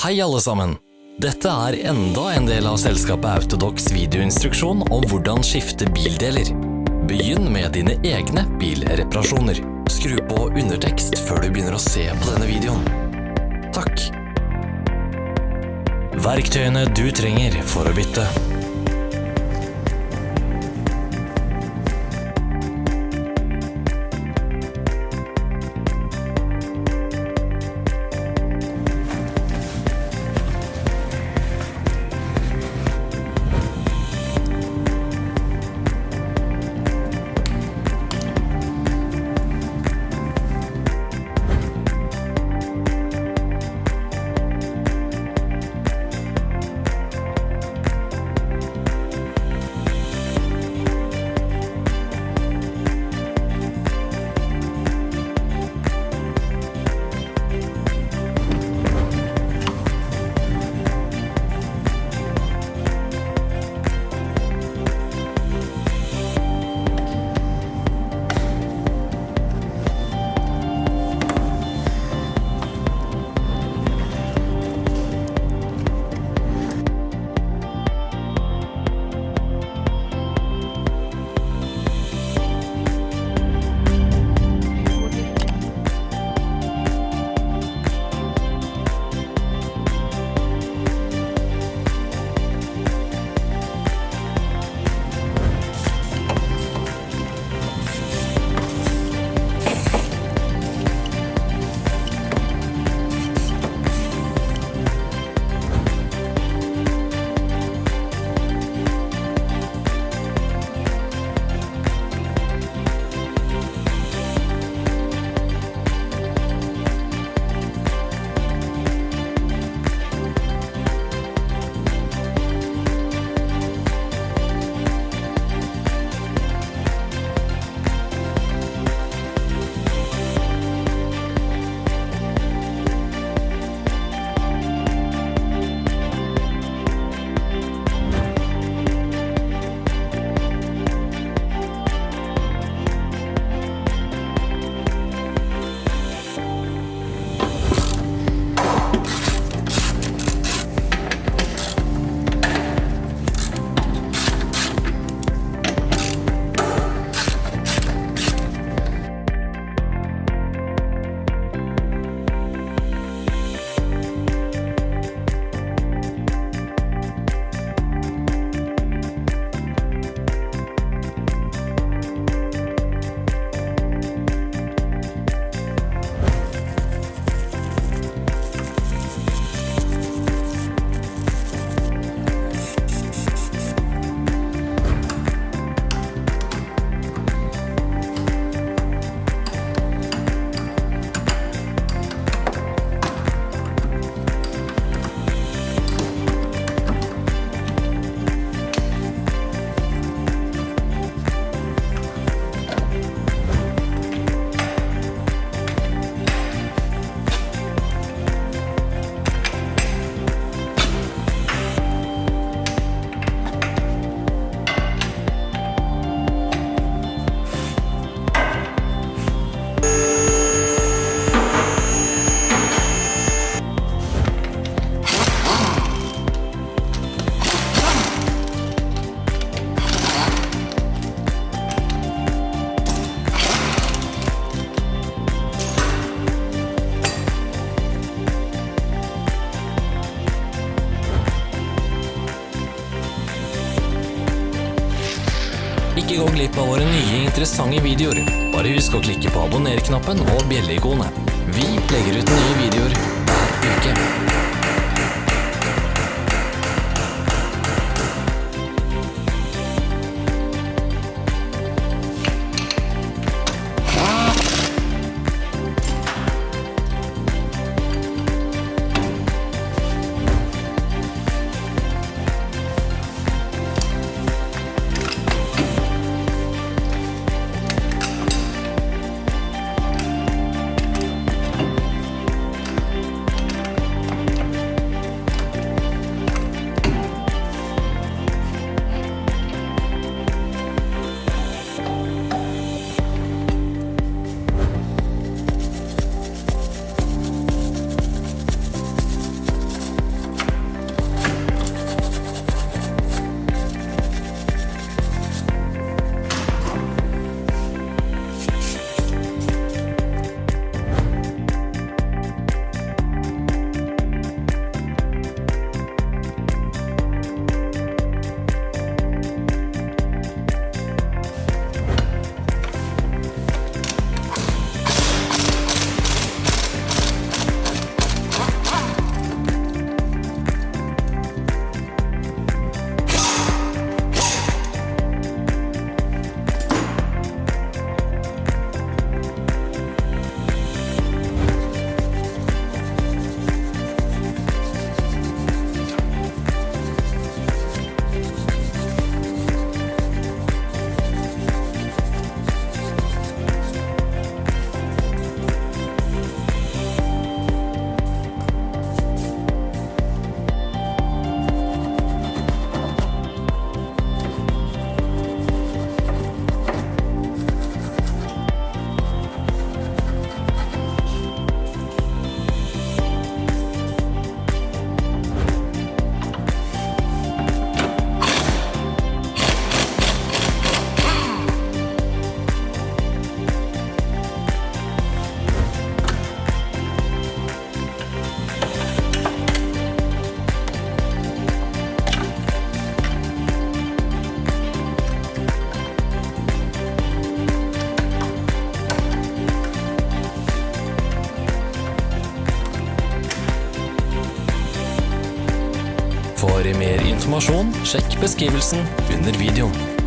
Hei alle sammen! Dette er enda en del av selskapet Autodox videoinstruksjon om hvordan skifte bildeler. Begynn med dine egne bilreparasjoner. Skru på undertekst før du begynner å se på denne videoen. Takk! Verktøyene du trenger for å bytte. Interessante videoer. Bare husk å klikke på abonner-knappen og bjelle-ikonet. Vi legger ut nye videoer øvrig mer informasjon, sjekk beskrivelsen under videoen.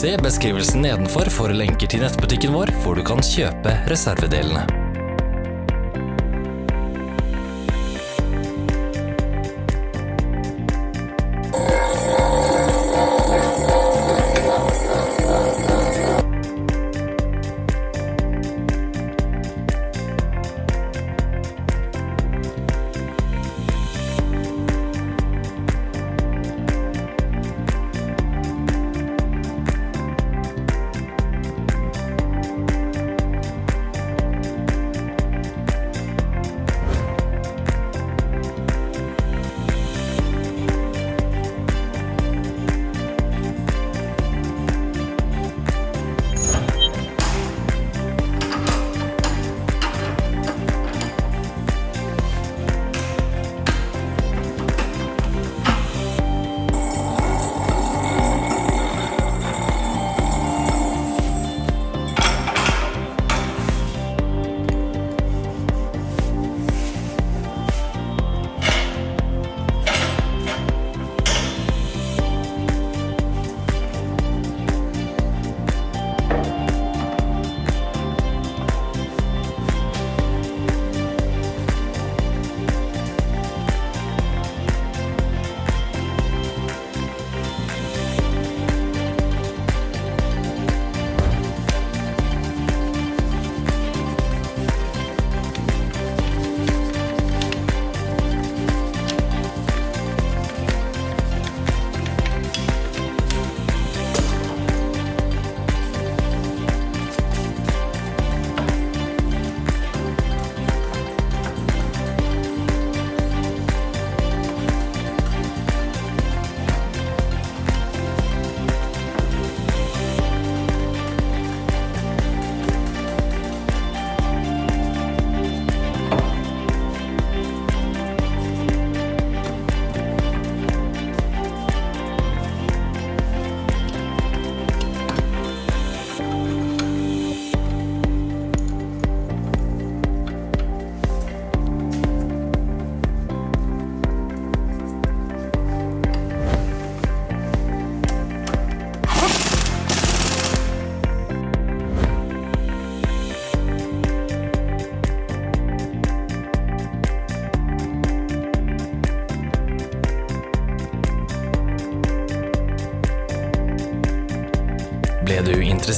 Se beskrivelsen nedenfor for lenker til nettbutikken vår, hvor du kan kjøpe reservedelene.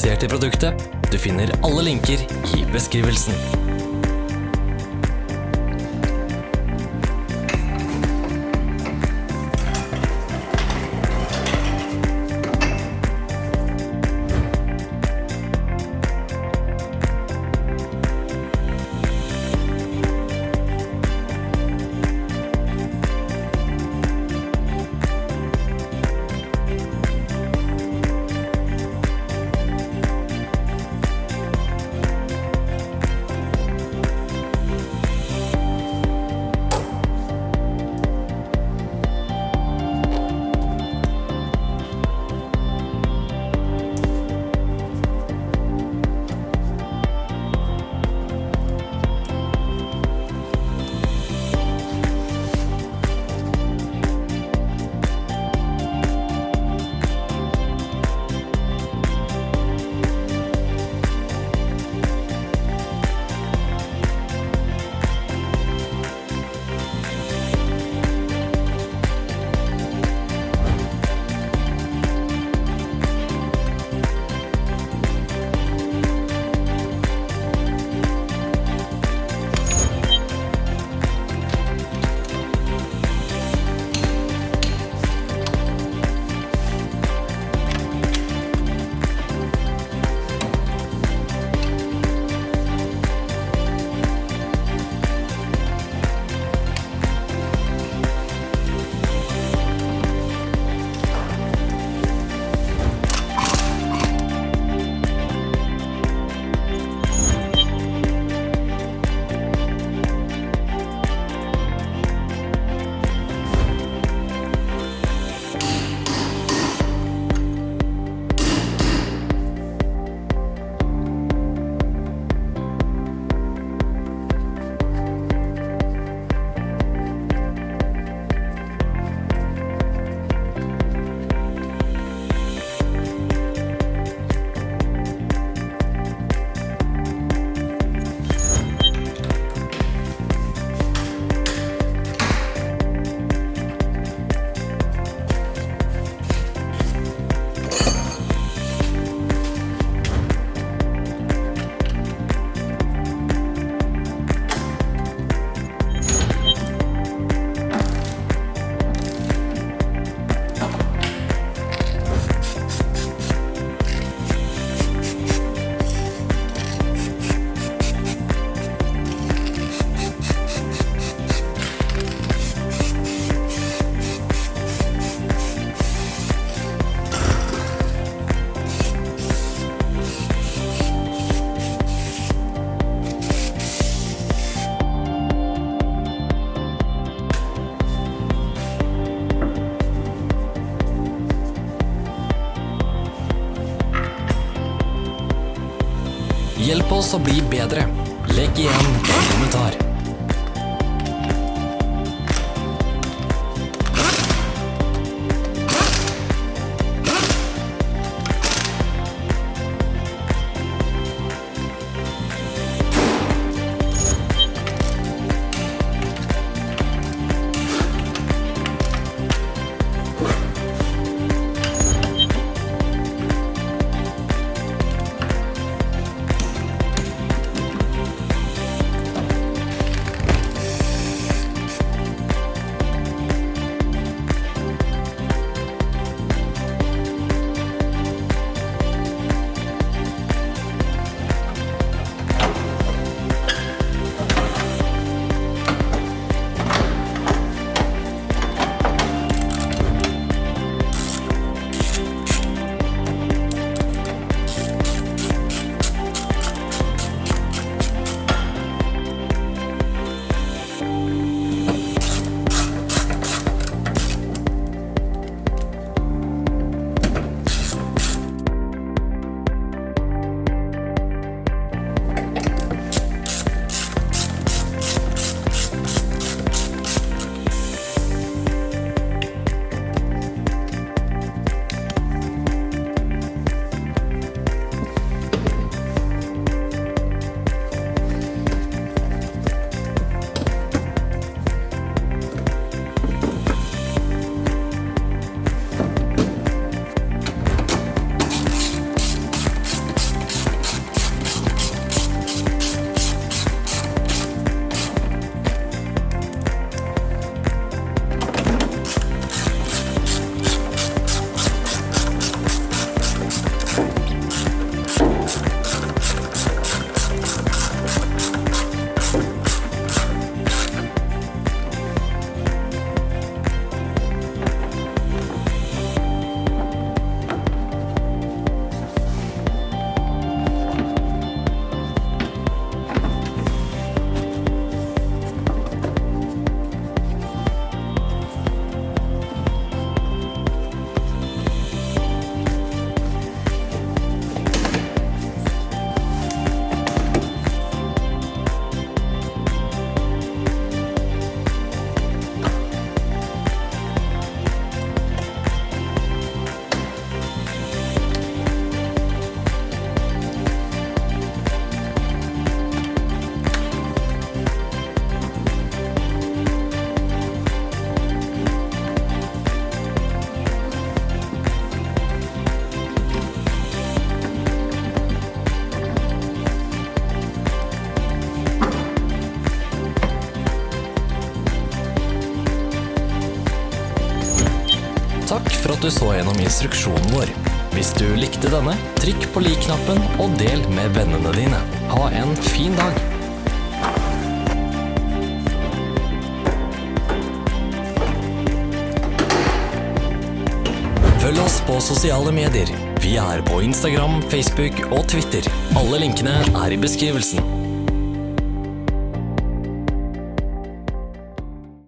Interessert i produktet? Du finner alle linker i beskrivelsen. Hjelp oss å bli bedre. Legg igjen en kommentar. At du så gjennom instruksjonen vår. Hvis du likte denne, trykk på lik-knappen og del med vennene dine. Ha en fin dag! Følg oss på sosiale medier. Vi er på Instagram, Facebook og Twitter. Alle linkene er i beskrivelsen.